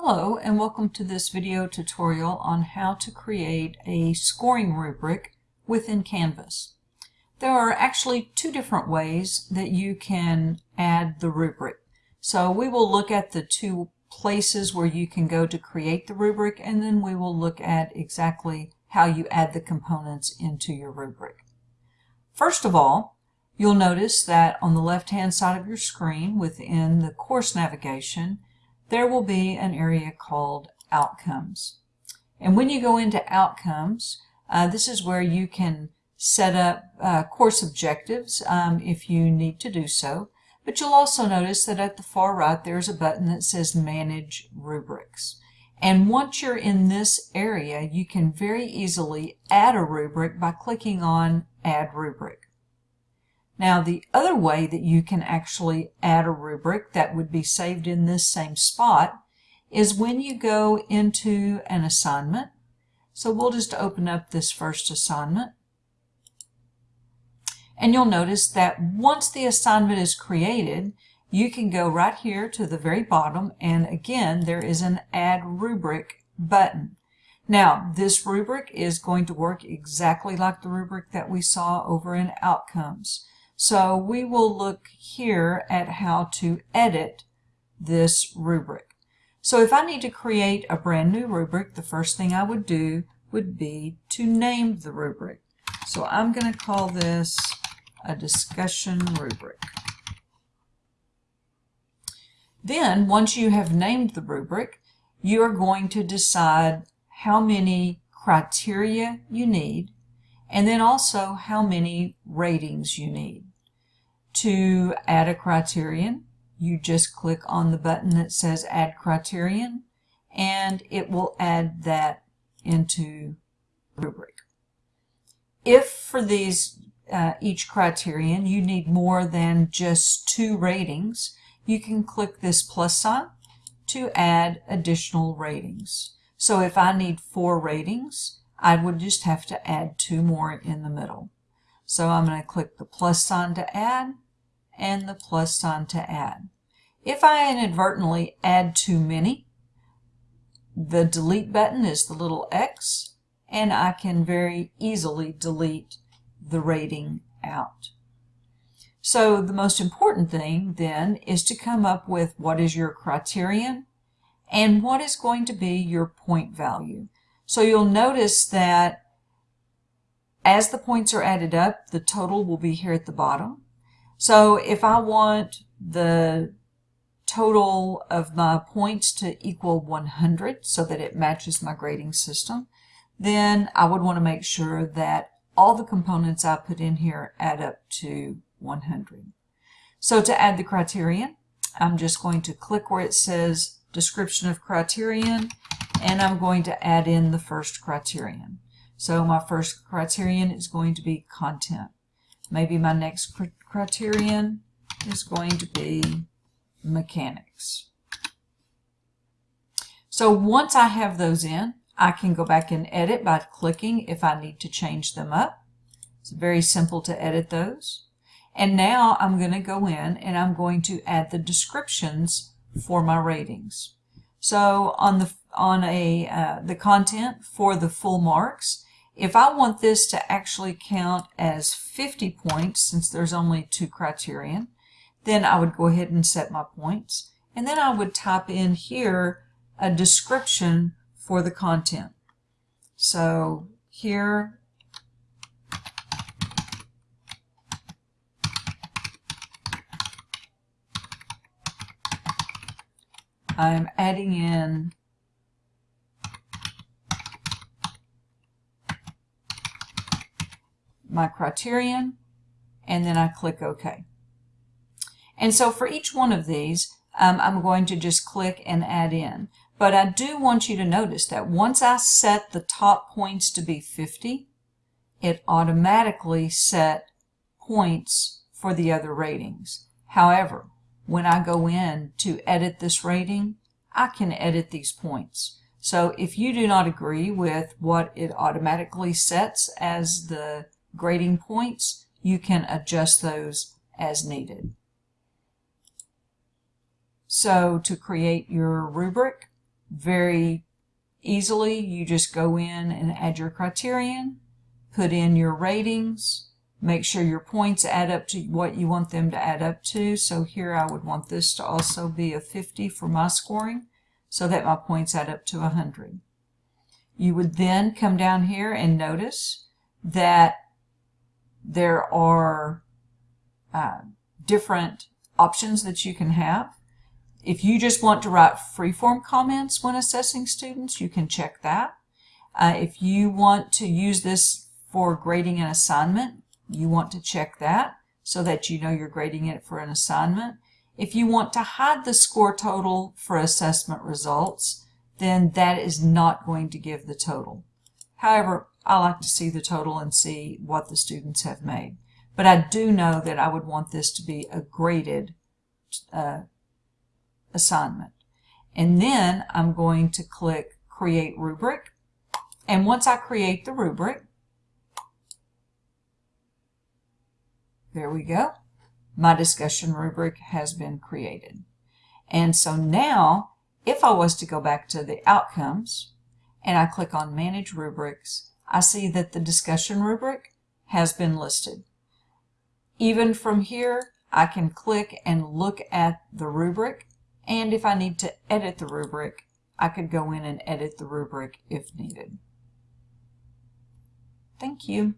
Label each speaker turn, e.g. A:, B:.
A: Hello and welcome to this video tutorial on how to create a scoring rubric within Canvas. There are actually two different ways that you can add the rubric. So we will look at the two places where you can go to create the rubric and then we will look at exactly how you add the components into your rubric. First of all, you'll notice that on the left hand side of your screen within the course navigation there will be an area called Outcomes. And when you go into Outcomes, uh, this is where you can set up uh, course objectives um, if you need to do so. But you'll also notice that at the far right there's a button that says Manage Rubrics. And once you're in this area, you can very easily add a rubric by clicking on Add Rubric. Now the other way that you can actually add a rubric that would be saved in this same spot is when you go into an assignment. So we'll just open up this first assignment. And you'll notice that once the assignment is created, you can go right here to the very bottom and again there is an add rubric button. Now this rubric is going to work exactly like the rubric that we saw over in outcomes. So we will look here at how to edit this rubric. So if I need to create a brand new rubric, the first thing I would do would be to name the rubric. So I'm going to call this a discussion rubric. Then, once you have named the rubric, you are going to decide how many criteria you need, and then also how many ratings you need. To add a criterion, you just click on the button that says Add Criterion, and it will add that into rubric. If for these uh, each criterion you need more than just two ratings, you can click this plus sign to add additional ratings. So if I need four ratings, I would just have to add two more in the middle. So I'm going to click the plus sign to add, and the plus sign to add. If I inadvertently add too many, the delete button is the little X, and I can very easily delete the rating out. So the most important thing then is to come up with what is your criterion and what is going to be your point value. So you'll notice that as the points are added up, the total will be here at the bottom. So if I want the total of my points to equal 100 so that it matches my grading system, then I would want to make sure that all the components I put in here add up to 100. So to add the criterion, I'm just going to click where it says description of criterion and I'm going to add in the first criterion. So my first criterion is going to be content. Maybe my next criterion is going to be mechanics. So once I have those in, I can go back and edit by clicking if I need to change them up. It's very simple to edit those. And now I'm going to go in and I'm going to add the descriptions for my ratings. So on the on a uh, the content for the full marks, if I want this to actually count as 50 points, since there's only two criterion, then I would go ahead and set my points. And then I would type in here a description for the content. So here, I'm adding in my criterion, and then I click OK. And so for each one of these, um, I'm going to just click and add in. But I do want you to notice that once I set the top points to be 50, it automatically set points for the other ratings. However, when I go in to edit this rating, I can edit these points. So if you do not agree with what it automatically sets as the grading points, you can adjust those as needed. So to create your rubric, very easily. You just go in and add your criterion, put in your ratings, make sure your points add up to what you want them to add up to. So here I would want this to also be a 50 for my scoring so that my points add up to 100. You would then come down here and notice that there are uh, different options that you can have. If you just want to write free-form comments when assessing students, you can check that. Uh, if you want to use this for grading an assignment, you want to check that so that you know you're grading it for an assignment. If you want to hide the score total for assessment results, then that is not going to give the total. However, I like to see the total and see what the students have made. But I do know that I would want this to be a graded uh, assignment. And then I'm going to click Create Rubric. And once I create the rubric, there we go. My discussion rubric has been created. And so now, if I was to go back to the outcomes, and I click on Manage Rubrics, I see that the discussion rubric has been listed. Even from here, I can click and look at the rubric, and if I need to edit the rubric, I could go in and edit the rubric if needed. Thank you.